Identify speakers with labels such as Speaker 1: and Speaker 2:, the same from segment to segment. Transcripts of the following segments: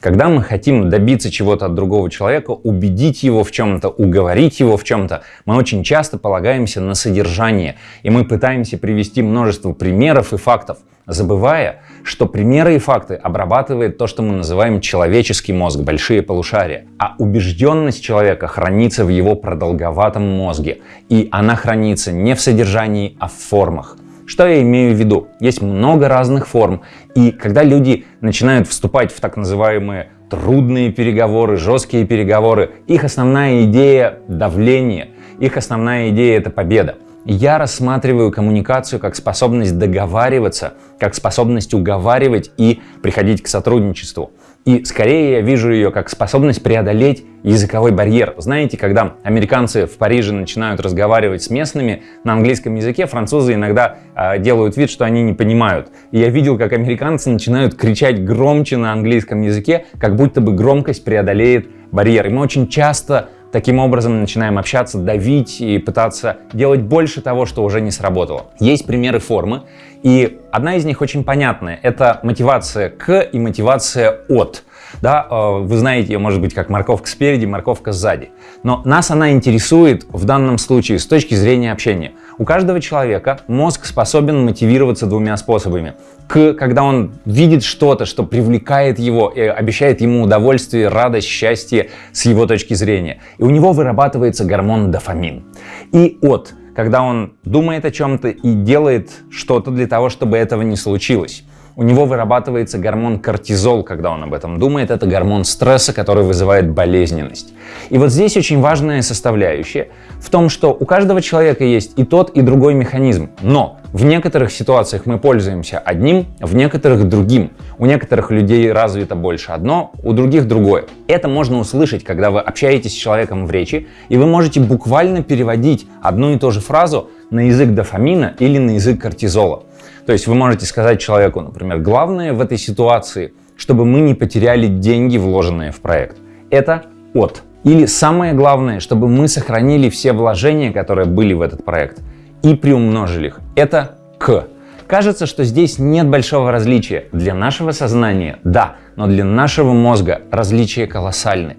Speaker 1: Когда мы хотим добиться чего-то от другого человека, убедить его в чем-то, уговорить его в чем-то, мы очень часто полагаемся на содержание, и мы пытаемся привести множество примеров и фактов, забывая, что примеры и факты обрабатывает то, что мы называем человеческий мозг, большие полушария. А убежденность человека хранится в его продолговатом мозге, и она хранится не в содержании, а в формах. Что я имею в виду? Есть много разных форм, и когда люди начинают вступать в так называемые трудные переговоры, жесткие переговоры, их основная идея – давление, их основная идея – это победа. Я рассматриваю коммуникацию как способность договариваться, как способность уговаривать и приходить к сотрудничеству. И скорее я вижу ее как способность преодолеть языковой барьер. Знаете, когда американцы в Париже начинают разговаривать с местными на английском языке, французы иногда э, делают вид, что они не понимают. И я видел, как американцы начинают кричать громче на английском языке, как будто бы громкость преодолеет барьер. И мы очень часто Таким образом начинаем общаться, давить и пытаться делать больше того, что уже не сработало. Есть примеры формы, и одна из них очень понятная. Это мотивация к и мотивация от. Да, э, вы знаете ее, может быть, как морковка спереди, морковка сзади. Но нас она интересует в данном случае с точки зрения общения. У каждого человека мозг способен мотивироваться двумя способами. К, когда он видит что-то, что привлекает его и обещает ему удовольствие, радость, счастье с его точки зрения. И у него вырабатывается гормон дофамин. И от, когда он думает о чем-то и делает что-то для того, чтобы этого не случилось у него вырабатывается гормон кортизол, когда он об этом думает. Это гормон стресса, который вызывает болезненность. И вот здесь очень важная составляющая в том, что у каждого человека есть и тот, и другой механизм. Но в некоторых ситуациях мы пользуемся одним, в некоторых другим. У некоторых людей развито больше одно, у других другое. Это можно услышать, когда вы общаетесь с человеком в речи, и вы можете буквально переводить одну и ту же фразу на язык дофамина или на язык кортизола. То есть вы можете сказать человеку, например, главное в этой ситуации, чтобы мы не потеряли деньги, вложенные в проект. Это от. Или самое главное, чтобы мы сохранили все вложения, которые были в этот проект, и приумножили их. Это к. Кажется, что здесь нет большого различия. Для нашего сознания – да, но для нашего мозга различия колоссальны.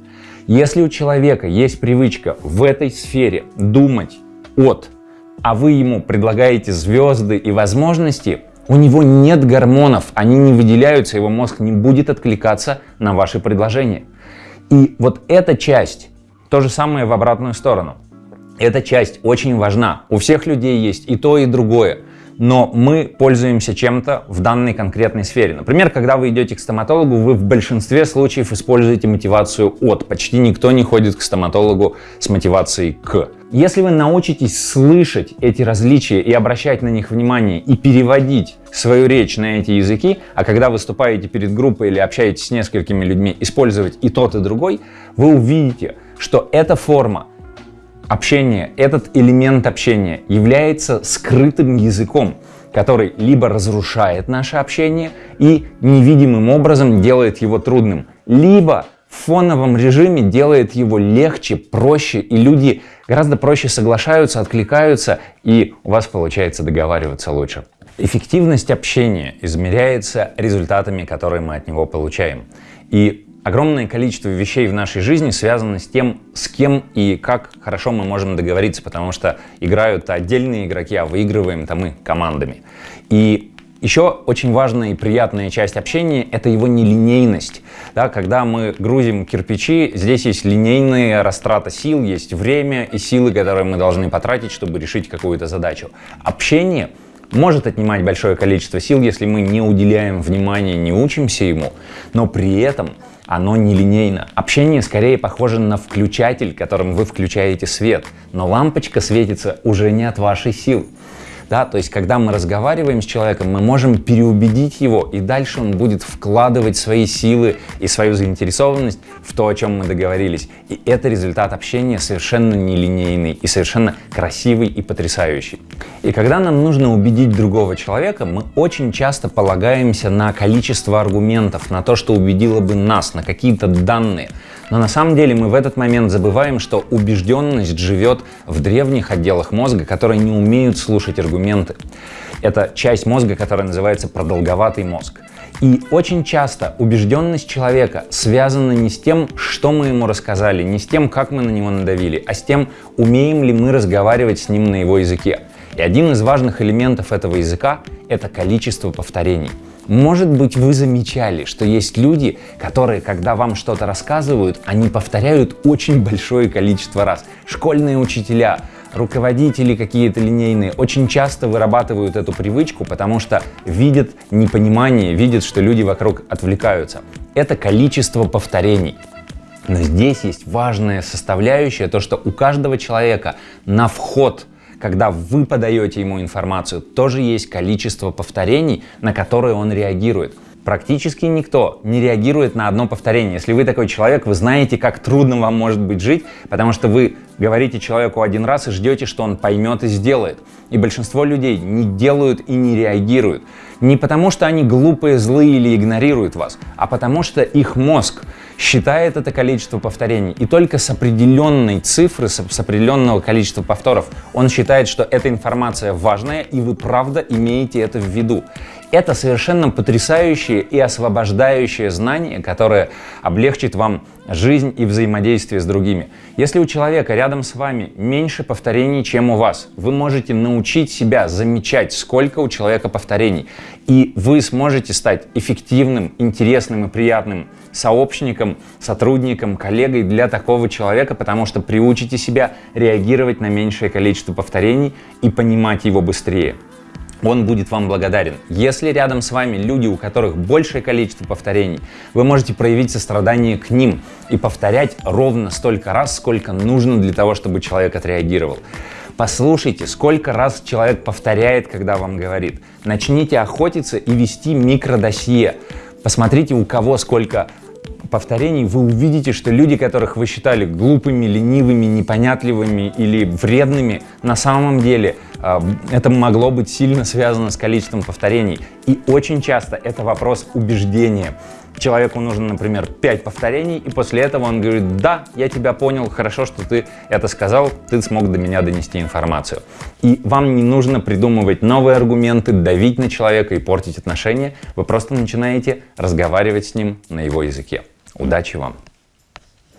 Speaker 1: Если у человека есть привычка в этой сфере думать от а вы ему предлагаете звезды и возможности, у него нет гормонов, они не выделяются, его мозг не будет откликаться на ваши предложения. И вот эта часть, то же самое в обратную сторону. Эта часть очень важна. У всех людей есть и то, и другое но мы пользуемся чем-то в данной конкретной сфере. Например, когда вы идете к стоматологу, вы в большинстве случаев используете мотивацию от. Почти никто не ходит к стоматологу с мотивацией к. Если вы научитесь слышать эти различия и обращать на них внимание и переводить свою речь на эти языки, а когда выступаете перед группой или общаетесь с несколькими людьми, использовать и тот, и другой, вы увидите, что эта форма Общение, этот элемент общения является скрытым языком, который либо разрушает наше общение и невидимым образом делает его трудным, либо в фоновом режиме делает его легче, проще, и люди гораздо проще соглашаются, откликаются, и у вас получается договариваться лучше. Эффективность общения измеряется результатами, которые мы от него получаем. И Огромное количество вещей в нашей жизни связано с тем, с кем и как хорошо мы можем договориться, потому что играют отдельные игроки, а выигрываем-то мы командами. И еще очень важная и приятная часть общения – это его нелинейность. Да, когда мы грузим кирпичи, здесь есть линейная растрата сил, есть время и силы, которые мы должны потратить, чтобы решить какую-то задачу. Общение может отнимать большое количество сил, если мы не уделяем внимания, не учимся ему, но при этом оно нелинейно. Общение скорее похоже на включатель, которым вы включаете свет, но лампочка светится уже не от вашей силы. Да, то есть, когда мы разговариваем с человеком, мы можем переубедить его, и дальше он будет вкладывать свои силы и свою заинтересованность в то, о чем мы договорились. И это результат общения совершенно нелинейный и совершенно красивый и потрясающий. И когда нам нужно убедить другого человека, мы очень часто полагаемся на количество аргументов, на то, что убедило бы нас, на какие-то данные. Но на самом деле мы в этот момент забываем, что убежденность живет в древних отделах мозга, которые не умеют слушать аргументы. Это часть мозга, которая называется продолговатый мозг. И очень часто убежденность человека связана не с тем, что мы ему рассказали, не с тем, как мы на него надавили, а с тем, умеем ли мы разговаривать с ним на его языке. И один из важных элементов этого языка — это количество повторений. Может быть, вы замечали, что есть люди, которые, когда вам что-то рассказывают, они повторяют очень большое количество раз. Школьные учителя, руководители какие-то линейные очень часто вырабатывают эту привычку, потому что видят непонимание, видят, что люди вокруг отвлекаются. Это количество повторений. Но здесь есть важная составляющая, то что у каждого человека на вход когда вы подаете ему информацию, тоже есть количество повторений, на которые он реагирует. Практически никто не реагирует на одно повторение. Если вы такой человек, вы знаете, как трудно вам может быть жить, потому что вы говорите человеку один раз и ждете, что он поймет и сделает. И большинство людей не делают и не реагируют. Не потому, что они глупые, злые или игнорируют вас, а потому что их мозг считает это количество повторений. И только с определенной цифры, с определенного количества повторов, он считает, что эта информация важная, и вы правда имеете это в виду. Это совершенно потрясающее и освобождающее знание, которое облегчит вам жизнь и взаимодействие с другими. Если у человека рядом с вами меньше повторений, чем у вас, вы можете научить себя замечать, сколько у человека повторений. И вы сможете стать эффективным, интересным и приятным сообщником, сотрудником, коллегой для такого человека, потому что приучите себя реагировать на меньшее количество повторений и понимать его быстрее он будет вам благодарен. Если рядом с вами люди, у которых большее количество повторений, вы можете проявить сострадание к ним и повторять ровно столько раз, сколько нужно для того, чтобы человек отреагировал. Послушайте, сколько раз человек повторяет, когда вам говорит. Начните охотиться и вести микродосье. Посмотрите, у кого сколько повторений, вы увидите, что люди, которых вы считали глупыми, ленивыми, непонятливыми или вредными, на самом деле это могло быть сильно связано с количеством повторений. И очень часто это вопрос убеждения. Человеку нужно, например, 5 повторений, и после этого он говорит, да, я тебя понял, хорошо, что ты это сказал, ты смог до меня донести информацию. И вам не нужно придумывать новые аргументы, давить на человека и портить отношения, вы просто начинаете разговаривать с ним на его языке. Удачи вам!